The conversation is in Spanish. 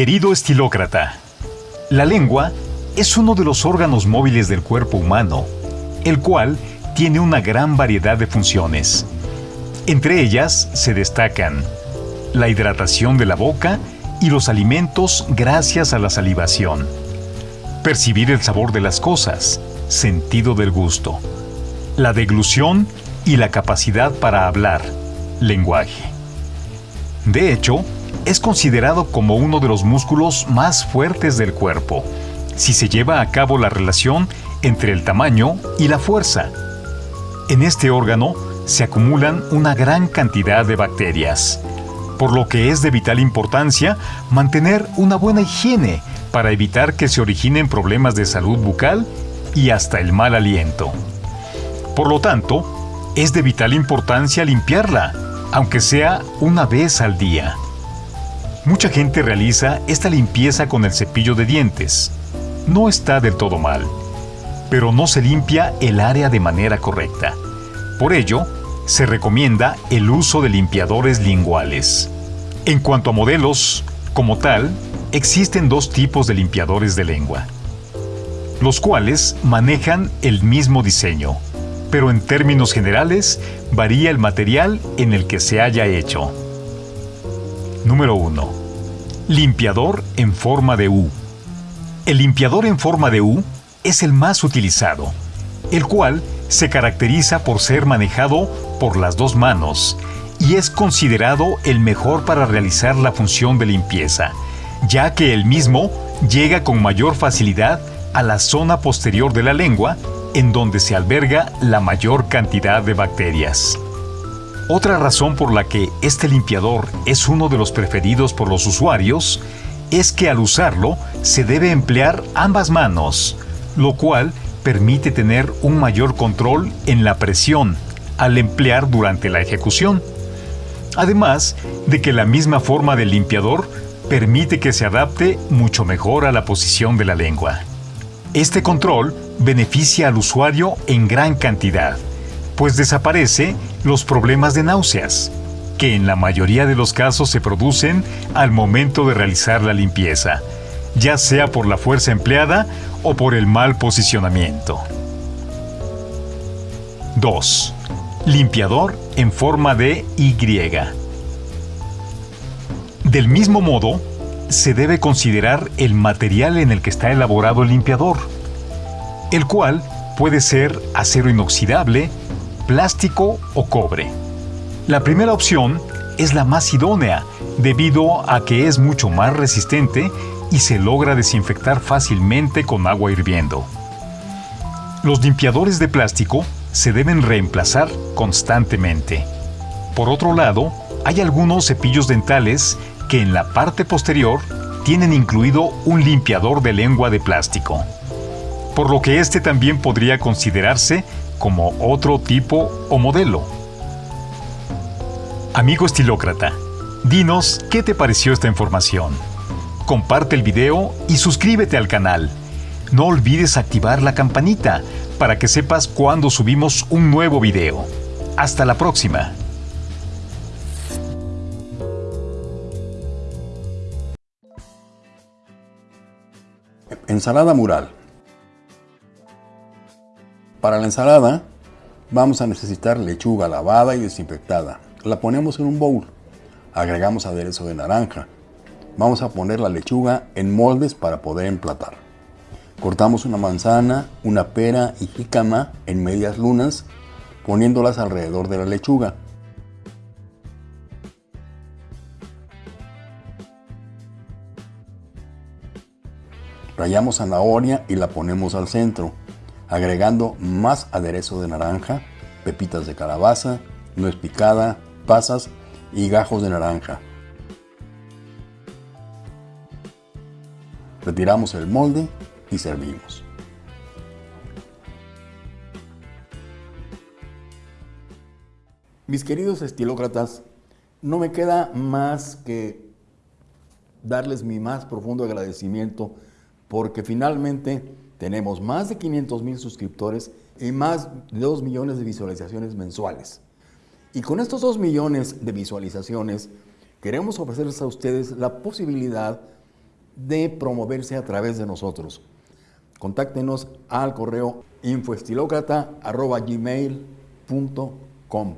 Querido estilócrata, la lengua es uno de los órganos móviles del cuerpo humano, el cual tiene una gran variedad de funciones. Entre ellas se destacan la hidratación de la boca y los alimentos gracias a la salivación, percibir el sabor de las cosas, sentido del gusto, la deglución y la capacidad para hablar, lenguaje. De hecho, es considerado como uno de los músculos más fuertes del cuerpo, si se lleva a cabo la relación entre el tamaño y la fuerza. En este órgano se acumulan una gran cantidad de bacterias, por lo que es de vital importancia mantener una buena higiene para evitar que se originen problemas de salud bucal y hasta el mal aliento. Por lo tanto, es de vital importancia limpiarla, aunque sea una vez al día. Mucha gente realiza esta limpieza con el cepillo de dientes. No está del todo mal, pero no se limpia el área de manera correcta. Por ello, se recomienda el uso de limpiadores linguales. En cuanto a modelos, como tal, existen dos tipos de limpiadores de lengua, los cuales manejan el mismo diseño, pero en términos generales varía el material en el que se haya hecho. Número 1. Limpiador en forma de U. El limpiador en forma de U es el más utilizado, el cual se caracteriza por ser manejado por las dos manos y es considerado el mejor para realizar la función de limpieza, ya que el mismo llega con mayor facilidad a la zona posterior de la lengua, en donde se alberga la mayor cantidad de bacterias. Otra razón por la que este limpiador es uno de los preferidos por los usuarios es que al usarlo se debe emplear ambas manos, lo cual permite tener un mayor control en la presión al emplear durante la ejecución. Además de que la misma forma del limpiador permite que se adapte mucho mejor a la posición de la lengua. Este control beneficia al usuario en gran cantidad, pues desaparece los problemas de náuseas, que en la mayoría de los casos se producen al momento de realizar la limpieza, ya sea por la fuerza empleada o por el mal posicionamiento. 2. Limpiador en forma de Y. Del mismo modo, se debe considerar el material en el que está elaborado el limpiador, el cual puede ser acero inoxidable, plástico o cobre. La primera opción es la más idónea debido a que es mucho más resistente y se logra desinfectar fácilmente con agua hirviendo. Los limpiadores de plástico se deben reemplazar constantemente. Por otro lado, hay algunos cepillos dentales que en la parte posterior tienen incluido un limpiador de lengua de plástico, por lo que este también podría considerarse como otro tipo o modelo. Amigo estilócrata, dinos qué te pareció esta información. Comparte el video y suscríbete al canal. No olvides activar la campanita para que sepas cuando subimos un nuevo video. Hasta la próxima. Ensalada mural. Para la ensalada vamos a necesitar lechuga lavada y desinfectada. La ponemos en un bowl. Agregamos aderezo de naranja. Vamos a poner la lechuga en moldes para poder emplatar. Cortamos una manzana, una pera y jícama en medias lunas, poniéndolas alrededor de la lechuga. Rayamos zanahoria y la ponemos al centro agregando más aderezo de naranja, pepitas de calabaza, nuez picada, pasas y gajos de naranja. Retiramos el molde y servimos. Mis queridos estilócratas, no me queda más que darles mi más profundo agradecimiento porque finalmente tenemos más de 500 mil suscriptores y más de 2 millones de visualizaciones mensuales. Y con estos 2 millones de visualizaciones, queremos ofrecerles a ustedes la posibilidad de promoverse a través de nosotros. Contáctenos al correo infoestilocrata.gmail.com